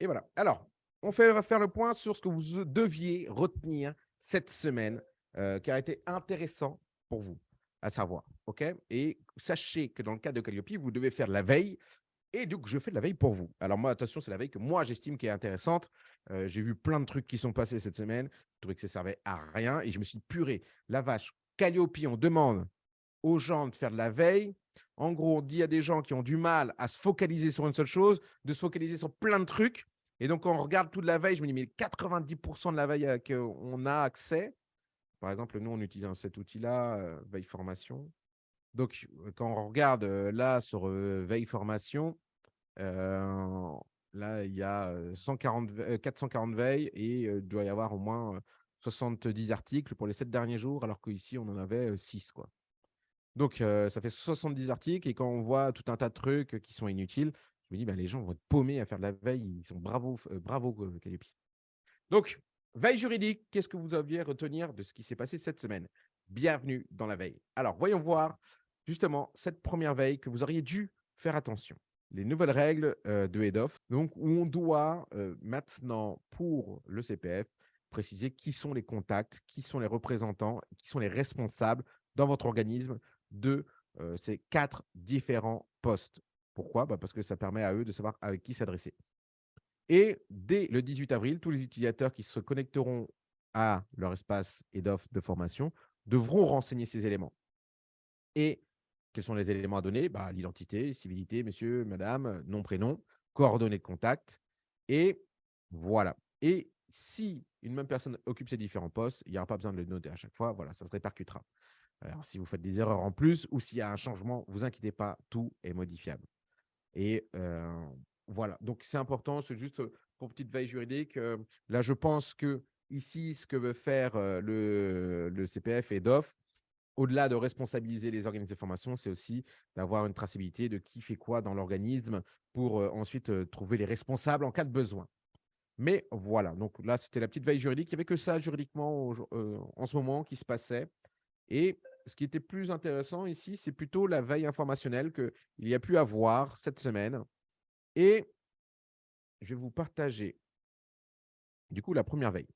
Et voilà. Alors, on, va faire le point sur ce que vous deviez retenir cette semaine, euh, qui a été intéressant pour vous à savoir. ok? Et sachez que dans le cas de Calliope, vous devez faire la veille. Et donc, je fais de la veille pour vous. Alors, moi, attention, c'est la veille que moi, j'estime qui est intéressante. Euh, j'ai vu plein de trucs qui sont passés cette semaine. Je trouvais que ça servait à rien. Et je me suis dit, purée, la vache, Calliope, on demande aux gens de faire de la veille. En gros, on dit à des gens qui ont du mal à se focaliser sur une seule chose, de se focaliser sur plein de trucs. Et donc, quand on regarde toute la veille, je me dis, mais 90% de la veille euh, qu'on a accès, par exemple, nous, on utilise cet outil-là, euh, veille formation. Donc, euh, quand on regarde là sur veille formation, là, il y a 140, 440 veilles et il doit y avoir au moins 70 articles pour les 7 derniers jours, alors qu'ici, on en avait 6. Quoi. Donc, ça fait 70 articles et quand on voit tout un tas de trucs qui sont inutiles, je me dis, ben, les gens vont être paumés à faire de la veille. Ils sont bravo, bravo Calipi. Donc, veille juridique, qu'est-ce que vous aviez à retenir de ce qui s'est passé cette semaine? Bienvenue dans la veille. Alors, voyons voir justement cette première veille que vous auriez dû faire attention. Les nouvelles règles de head-off, donc où on doit maintenant, pour le CPF, préciser qui sont les contacts, qui sont les représentants, qui sont les responsables dans votre organisme de ces quatre différents postes. Pourquoi? Bah, Parce que ça permet à eux de savoir avec qui s'adresser. Et dès le 18 avril, tous les utilisateurs qui se connecteront à leur espace et d'offres de formation devront renseigner ces éléments. Et quels sont les éléments à donner? Bah, L'identité, civilité, monsieur, madame, nom, prénom, coordonnées de contact. Et voilà. Et si une même personne occupe ces différents postes, il n'y aura pas besoin de le noter à chaque fois. Voilà, ça se répercutera. Alors, si vous faites des erreurs en plus ou s'il y a un changement, vous inquiétez pas, tout est modifiable. Et voilà, donc c'est important, c'est juste pour petite veille juridique. là, je pense que ici, ce que veut faire le, le CPF et DOF, au-delà de responsabiliser les organismes de formation, c'est aussi d'avoir une traçabilité de qui fait quoi dans l'organisme pour ensuite trouver les responsables en cas de besoin. Mais voilà, donc là, c'était la petite veille juridique. Il n'y avait que ça juridiquement en ce moment qui se passait. Et ce qui était plus intéressant ici, c'est plutôt la veille informationnelle qu'il y a pu avoir cette semaine. Et je vais vous partager du coup la première veille.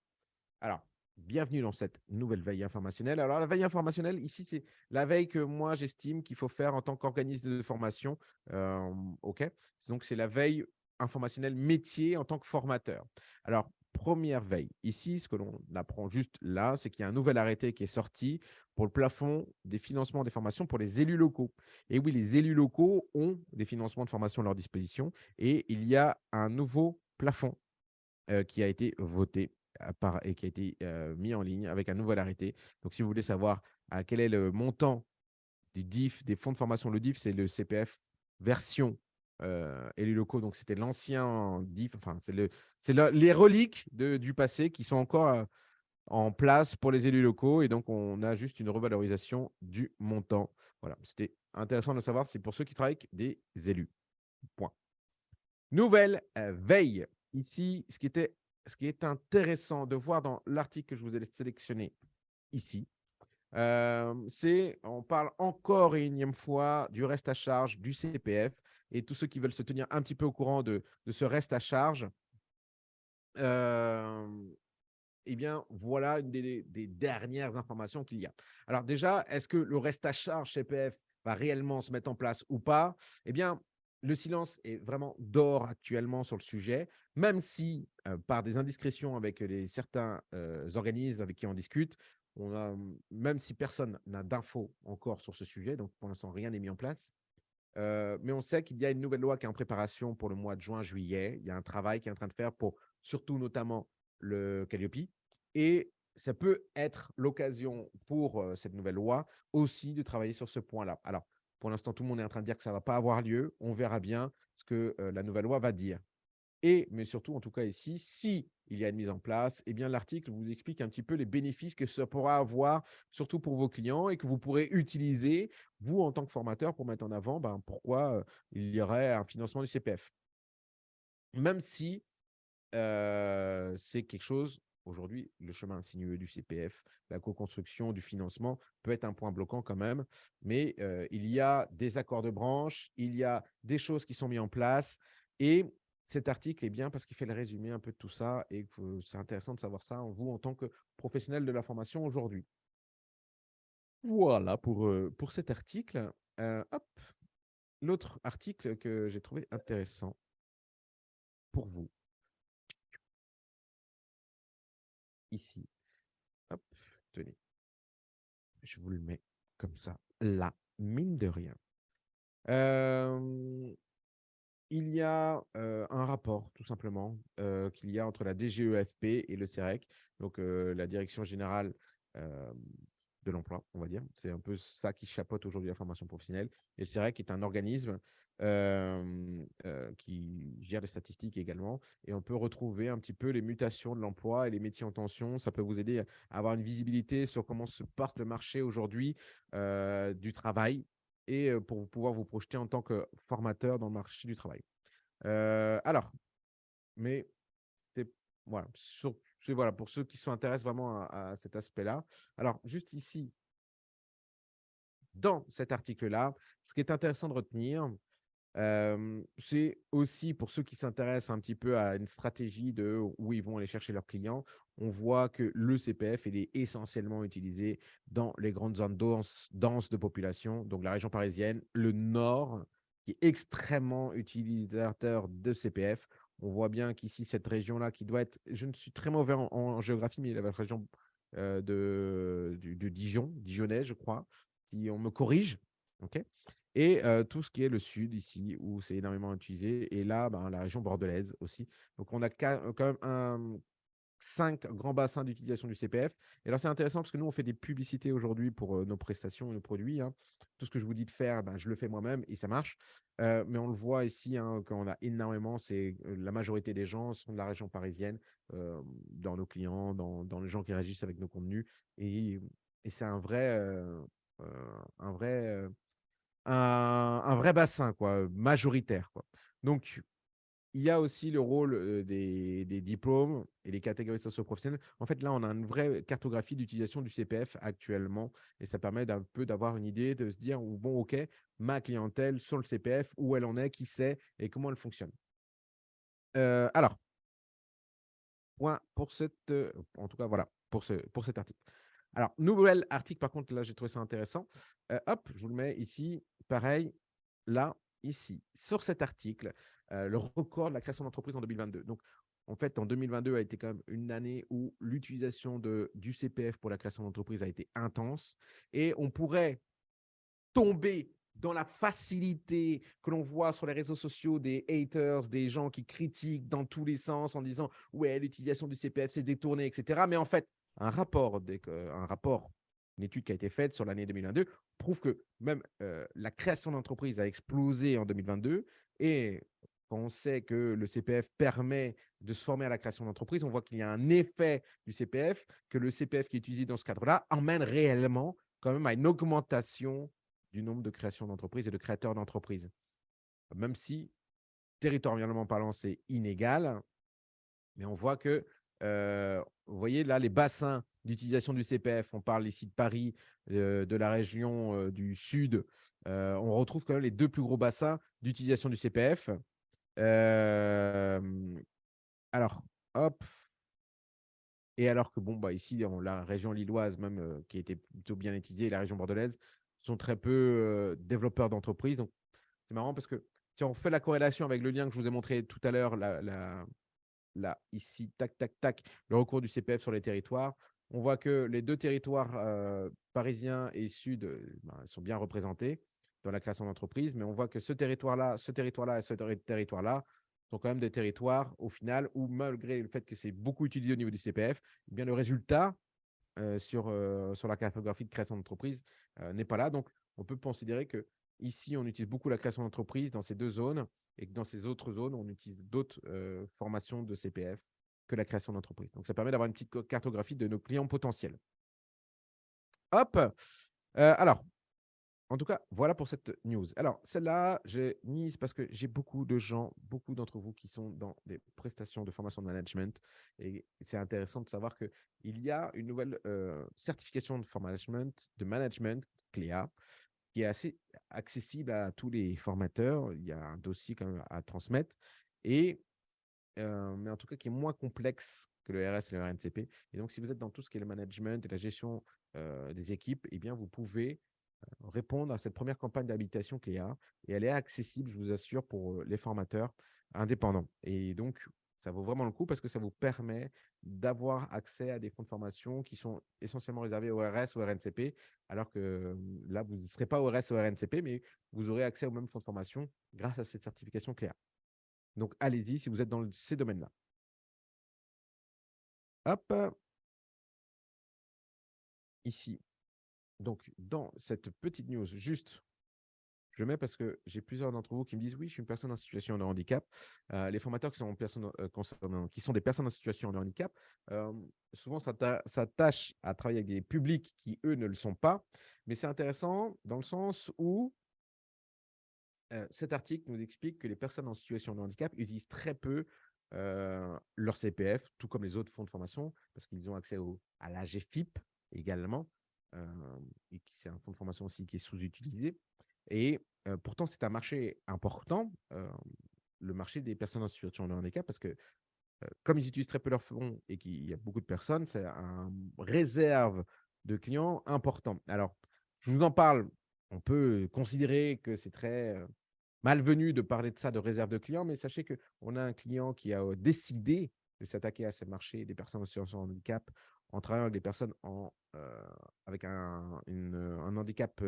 Alors, bienvenue dans cette nouvelle veille informationnelle. Alors, la veille informationnelle, ici, c'est la veille que moi, j'estime qu'il faut faire en tant qu'organisme de formation. Euh, OK? Donc, c'est la veille informationnelle métier en tant que formateur. Alors, première veille. Ici, ce que l'on apprend juste là, c'est qu'il y a un nouvel arrêté qui est sorti pour le plafond des financements des formations pour les élus locaux. Et oui, les élus locaux ont des financements de formation à leur disposition et il y a un nouveau plafond euh, qui a été voté euh, par, et qui a été euh, mis en ligne avec un nouvel arrêté. Donc, si vous voulez savoir à quel est le montant du DIF, des fonds de formation, le DIF, c'est le CPF version élus locaux. Donc, c'était l'ancien DIF, enfin, c'est le, les reliques de, du passé qui sont encore en place pour les élus locaux. Et donc, on a juste une revalorisation du montant. Voilà, c'était intéressant de savoir. C'est pour ceux qui travaillent avec des élus. Point. Nouvelle euh, veille. Ici, ce qui, était, ce qui est intéressant de voir dans l'article que je vous ai sélectionné ici, c'est, on parle encore une énième fois du reste à charge du CPF et tous ceux qui veulent se tenir un petit peu au courant de, ce reste à charge, eh bien, voilà une des, dernières informations qu'il y a. Alors déjà, est-ce que le reste à charge CPF va réellement se mettre en place ou pas? Eh bien, le silence est vraiment d'or actuellement sur le sujet, même si, par des indiscrétions avec les, certains organismes avec qui on discute, on a, même si personne n'a d'infos encore sur ce sujet, donc pour l'instant, rien n'est mis en place, euh, mais on sait qu'il y a une nouvelle loi qui est en préparation pour le mois de juin, juillet. Il y a un travail qui est en train de faire pour surtout notamment le Calliope. Et ça peut être l'occasion pour cette nouvelle loi aussi de travailler sur ce point-là. Alors, pour l'instant, tout le monde est en train de dire que ça ne va pas avoir lieu. On verra bien ce que la nouvelle loi va dire. Et, mais surtout, en tout cas ici, si il y a une mise en place, eh bien l'article vous explique un petit peu les bénéfices que ça pourra avoir, surtout pour vos clients, et que vous pourrez utiliser, vous, en tant que formateur, pour mettre en avant ben, pourquoi il y aurait un financement du CPF. Même si c'est quelque chose, aujourd'hui, le chemin sinueux du CPF, la co-construction du financement peut être un point bloquant quand même, mais euh, il y a des accords de branche, il y a des choses qui sont mises en place, et cet article est bien parce qu'il fait le résumé un peu de tout ça et c'est intéressant de savoir ça en vous en tant que professionnel de la formation aujourd'hui. Voilà pour, euh, pour cet article. Euh, l'autre article que j'ai trouvé intéressant pour vous. Ici. Hop, tenez. Je vous le mets comme ça, là, mine de rien. Il y a un rapport, tout simplement, qu'il y a entre la DGEFP et le CEREC, donc la Direction générale de l'emploi, on va dire. C'est un peu ça qui chapeaute aujourd'hui la formation professionnelle. Et le CEREC est un organisme qui gère les statistiques également. Et on peut retrouver un petit peu les mutations de l'emploi et les métiers en tension. Ça peut vous aider à avoir une visibilité sur comment se porte le marché aujourd'hui du travail et pour pouvoir vous projeter en tant que formateur dans le marché du travail. alors, mais voilà, pour ceux qui s'intéressent vraiment à, cet aspect-là. Alors, juste ici, dans cet article-là, ce qui est intéressant de retenir, c'est aussi pour ceux qui s'intéressent un petit peu à une stratégie de où ils vont aller chercher leurs clients, on voit que le CPF il est essentiellement utilisé dans les grandes zones denses, de population, donc la région parisienne, le nord, qui est extrêmement utilisateur de CPF. On voit bien qu'ici, cette région-là, qui doit être, je ne suis très mauvais en, géographie, mais la région de, de, Dijon, Dijonnais, je crois, si on me corrige. ok? Et tout ce qui est le sud ici, où c'est énormément utilisé, et là, ben, la région bordelaise aussi. Donc, on a quand même un, cinq grands bassins d'utilisation du CPF. Et alors, c'est intéressant parce que nous, on fait des publicités aujourd'hui pour nos prestations et nos produits. Hein. Tout ce que je vous dis de faire, ben, je le fais moi-même et ça marche. mais on le voit ici, hein, quand on a énormément, c'est la majorité des gens sont de la région parisienne, dans nos clients, dans, dans, les gens qui réagissent avec nos contenus. Et, et c'est un vrai, un vrai un, vrai bassin, quoi, majoritaire. Quoi. Donc, il y a aussi le rôle des, diplômes et des catégories socio-professionnelles. En fait, là, on a une vraie cartographie d'utilisation du CPF actuellement et ça permet d'un peu d'avoir une idée, de se dire, bon, OK, ma clientèle sur le CPF, où elle en est, qui sait et comment elle fonctionne. alors, point pour cette, en tout cas, voilà, pour, ce, pour cet article. Alors, nouvel article, par contre, là, j'ai trouvé ça intéressant. hop, je vous le mets ici. Pareil, là, ici, sur cet article, le record de la création d'entreprise en 2022. Donc, en fait, en 2022 a été quand même une année où l'utilisation du CPF pour la création d'entreprise a été intense. Et on pourrait tomber dans la facilité que l'on voit sur les réseaux sociaux des haters, des gens qui critiquent dans tous les sens en disant « ouais, l'utilisation du CPF, c'est détourné, etc. » Mais en fait, un rapport, un rapport, une étude qui a été faite sur l'année 2022 prouve que même la création d'entreprise a explosé en 2022 et quand on sait que le CPF permet de se former à la création d'entreprise, on voit qu'il y a un effet du CPF, que le CPF qui est utilisé dans ce cadre-là emmène réellement quand même à une augmentation du nombre de créations d'entreprises et de créateurs d'entreprises. Même si, territorialement parlant, c'est inégal, mais on voit que vous voyez là les bassins d'utilisation du CPF. On parle ici de Paris, de la région du sud. on retrouve quand même les deux plus gros bassins d'utilisation du CPF. alors, hop. Et alors que, bon, bah, ici, la région lilloise, même, qui était plutôt bien utilisée, la région bordelaise, sont très peu développeurs d'entreprises. Donc, c'est marrant parce que si on fait la corrélation avec le lien que je vous ai montré tout à l'heure, là, ici, tac, tac, tac, le recours du CPF sur les territoires. On voit que les deux territoires parisiens et sud ben, sont bien représentés dans la création d'entreprise, mais on voit que ce territoire-là, ce territoire-là et ce territoire-là sont quand même des territoires, au final, où malgré le fait que c'est beaucoup utilisé au niveau du CPF, eh bien le résultat sur, sur la cartographie de création d'entreprise n'est pas là. Donc, on peut considérer que ici, on utilise beaucoup la création d'entreprise dans ces deux zones et que dans ces autres zones, on utilise d'autres formations de CPF que la création d'entreprise. Donc, ça permet d'avoir une petite cartographie de nos clients potentiels. Hop Alors, en tout cas, voilà pour cette news. Alors, celle-là, j'ai mise parce que j'ai beaucoup de gens, beaucoup d'entre vous qui sont dans des prestations de formation de management. Et c'est intéressant de savoir qu'il y a une nouvelle certification de management, de management, CLEA, qui est assez accessible à tous les formateurs. Il y a un dossier à transmettre. Et euh, mais en tout cas qui est moins complexe que le RS et le RNCP. Et donc, si vous êtes dans tout ce qui est le management et la gestion euh, des équipes, eh bien, vous pouvez répondre à cette première campagne d'habilitation Cléa et elle est accessible, je vous assure, pour les formateurs indépendants. Et donc, ça vaut vraiment le coup parce que ça vous permet d'avoir accès à des fonds de formation qui sont essentiellement réservés au RS ou RNCP, alors que là, vous ne serez pas au RS ou RNCP, mais vous aurez accès aux mêmes fonds de formation grâce à cette certification Cléa. Donc, allez-y si vous êtes dans ces domaines-là. Hop. Ici. Donc, dans cette petite news, juste je mets parce que j'ai plusieurs d'entre vous qui me disent oui, je suis une personne en situation de handicap. Euh, les formateurs qui sont, euh, qui sont des personnes en situation de handicap, euh, souvent s'attachent à travailler avec des publics qui, eux, ne le sont pas. Mais c'est intéressant dans le sens où cet article nous explique que les personnes en situation de handicap utilisent très peu leur CPF, tout comme les autres fonds de formation, parce qu'ils ont accès au, à l'AGFIP également, et c'est un fonds de formation aussi qui est sous-utilisé. Et pourtant, c'est un marché important, le marché des personnes en situation de handicap, parce que comme ils utilisent très peu leurs fonds et qu'il y a beaucoup de personnes, c'est un réserve de clients important. Alors, je vous en parle, on peut considérer que c'est très malvenu de parler de ça, de réserve de clients, mais sachez qu'on a un client qui a décidé de s'attaquer à ce marché des personnes en situation de handicap en travaillant avec des personnes avec un, handicap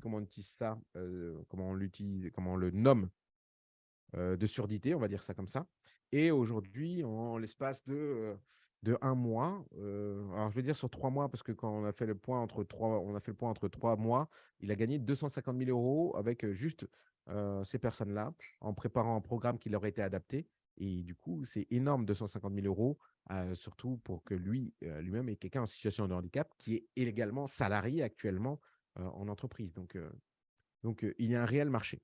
comment on utilise ça, comment on l'utilise, comment on le nomme, de surdité, on va dire ça comme ça. Et aujourd'hui, en l'espace de, de un mois, alors je vais dire sur trois mois, parce que quand on a fait le point entre trois, on a fait le point entre trois mois, il a gagné 250 000 euros avec juste ces personnes-là, en préparant un programme qui leur était adapté. Et du coup, c'est énorme, 250 000 euros, surtout pour que lui, lui-même, est quelqu'un en situation de handicap qui est également salarié actuellement en entreprise. Donc, donc il y a un réel marché.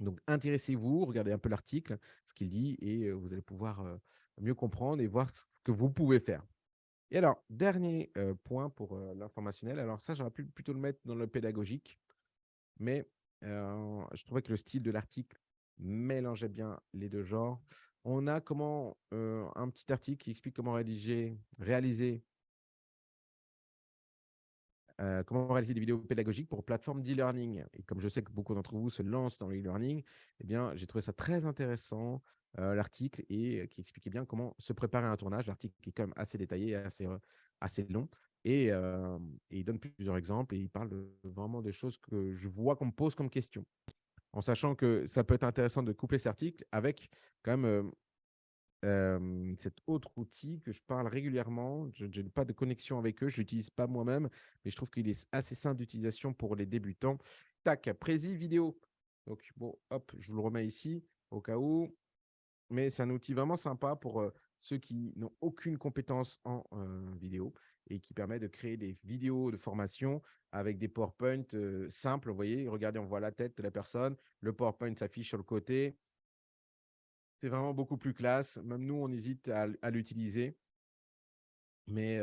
Donc, intéressez-vous, regardez un peu l'article, ce qu'il dit, et vous allez pouvoir mieux comprendre et voir ce que vous pouvez faire. Et alors, dernier point pour l'informationnel. Alors ça, j'aurais pu plutôt le mettre dans le pédagogique, mais je trouvais que le style de l'article mélangeait bien les deux genres. On a comment un petit article qui explique comment rédiger, réaliser euh, comment réaliser des vidéos pédagogiques pour plateforme d'e-learning. Et comme je sais que beaucoup d'entre vous se lancent dans l'e-learning, eh bien, j'ai trouvé ça très intéressant, euh, l'article, et euh, qui expliquait bien comment se préparer à un tournage. L'article est quand même assez détaillé, assez, assez long, et, il donne plusieurs exemples, et il parle vraiment des choses que je vois qu'on me pose comme question. En sachant que ça peut être intéressant de coupler cet article avec quand même cet autre outil que je parle régulièrement. Je n'ai pas de connexion avec eux, je l'utilise pas moi-même, mais je trouve qu'il est assez simple d'utilisation pour les débutants. Tac, Prési vidéo. Donc, bon, hop, je vous le remets ici au cas où. Mais c'est un outil vraiment sympa pour ceux qui n'ont aucune compétence en vidéo et qui permet de créer des vidéos de formation avec des PowerPoint simples. Vous voyez, regardez, on voit la tête de la personne. Le PowerPoint s'affiche sur le côté. C'est vraiment beaucoup plus classe. Même nous, on hésite à, l'utiliser. Mais,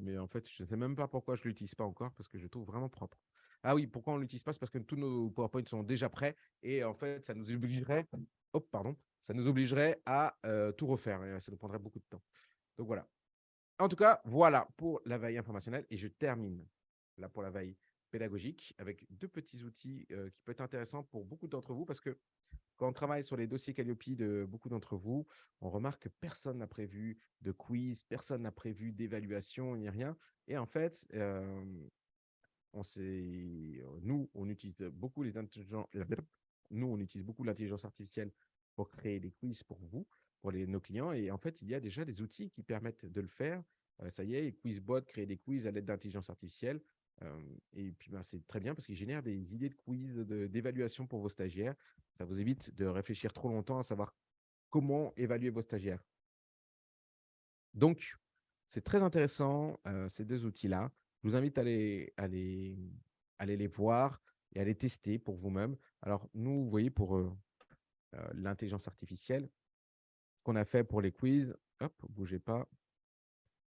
mais en fait, je ne sais même pas pourquoi je ne l'utilise pas encore parce que je trouve vraiment propre. Ah oui, pourquoi on ne l'utilise pas? C'est parce que tous nos PowerPoints sont déjà prêts et en fait, ça nous obligerait, pardon, ça nous obligerait à tout refaire et ça nous prendrait beaucoup de temps. Donc voilà. En tout cas, voilà pour la veille informationnelle et je termine là pour la veille pédagogique avec deux petits outils qui peuvent être intéressants pour beaucoup d'entre vous parce que quand on travaille sur les dossiers Calliope de beaucoup d'entre vous, on remarque que personne n'a prévu de quiz, personne n'a prévu d'évaluation, ni rien. Et en fait, on nous, on utilise beaucoup nous, on utilise beaucoup l'intelligence artificielle pour créer des quiz pour vous, pour nos clients. Et en fait, il y a déjà des outils qui permettent de le faire. ça y est, Quizbot crée des quiz à l'aide d'intelligence artificielle et puis, ben, c'est très bien parce qu'il génère des idées de quiz, d'évaluation pour vos stagiaires. Ça vous évite de réfléchir trop longtemps à savoir comment évaluer vos stagiaires. Donc, c'est très intéressant, ces deux outils-là. Je vous invite à les, les, voir et à les tester pour vous-même. Alors, nous, vous voyez, pour l'intelligence artificielle, ce qu'on a fait pour les quiz, hop, bougez pas.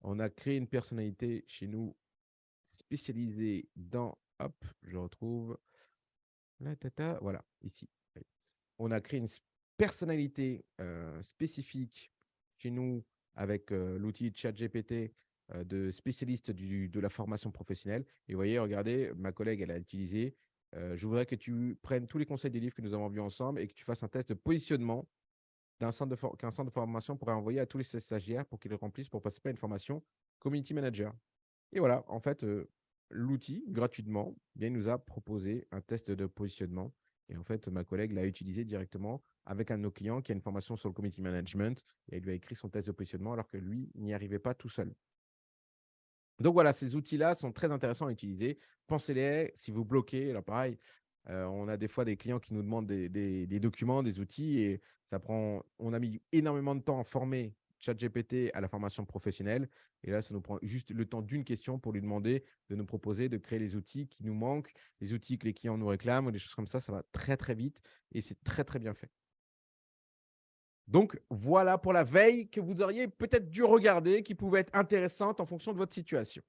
On a créé une personnalité chez nous spécialisé dans, hop, je retrouve, la tata, voilà, ici. On a créé une personnalités spécifiques chez nous avec l'outil ChatGPT de spécialistes de la formation professionnelle. Et vous voyez, regardez, ma collègue, elle a utilisé. je voudrais que tu prennes tous les conseils des livres que nous avons vus ensemble et que tu fasses un test de positionnement d'un centre qu'un centre de formation pourrait envoyer à tous les stagiaires pour qu'ils le remplissent pour participer à une formation community manager. Et voilà, en fait, l'outil, gratuitement, bien, nous a proposé un test de positionnement. Et en fait, ma collègue l'a utilisé directement avec un de nos clients qui a une formation sur le community management et il lui a écrit son test de positionnement alors que lui n'y arrivait pas tout seul. Donc voilà, ces outils-là sont très intéressants à utiliser. Pensez-les si vous bloquez. Alors pareil, on a des fois des clients qui nous demandent des, documents, des outils et ça prend. On a mis énormément de temps à former ChatGPT à la formation professionnelle. Et là, ça nous prend juste le temps d'une question pour lui demander de nous proposer de créer les outils qui nous manquent, les outils que les clients nous réclament, des choses comme ça. Ça va très, très vite et c'est très, très bien fait. Donc, voilà pour la veille que vous auriez peut-être dû regarder, qui pouvait être intéressante en fonction de votre situation.